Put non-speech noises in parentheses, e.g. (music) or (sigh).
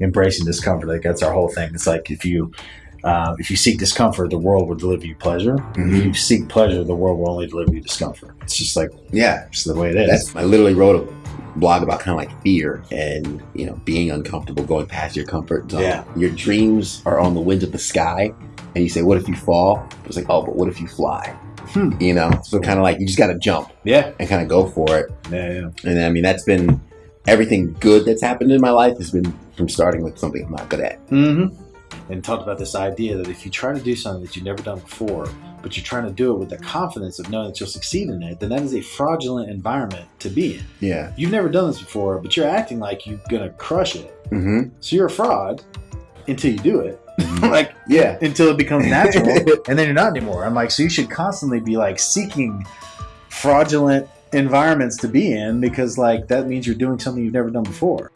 embracing discomfort. Like that's our whole thing. It's like if you um, if you seek discomfort, the world will deliver you pleasure. Mhm. If you seek pleasure, the world will only deliver you discomfort. It's just like Yeah, it's the way it is. That's I literally wrote a blog about kind of like fear and you know being uncomfortable, going past your comfort zone. Yeah. Your dreams are on the winds of the sky, and you say, "What if you fall?" It's like, "Oh, but what if you fly?" Hmm. You know, so kind of like you just got to jump yeah, and kind of go for it. yeah, yeah. And I mean, that's been everything good that's happened in my life has been from starting with something I'm not good at. Mm-hmm. And talked about this idea that if you try to do something that you've never done before, but you're trying to do it with the confidence of knowing that you'll succeed in it, then that is a fraudulent environment to be in. Yeah. You've never done this before, but you're acting like you're gonna crush it. Mm-hmm. So you're a fraud until you do it. (laughs) like Yeah. until it becomes natural, (laughs) and then you're not anymore. I'm like, so you should constantly be like seeking fraudulent environments to be in because like that means you're doing something you've never done before.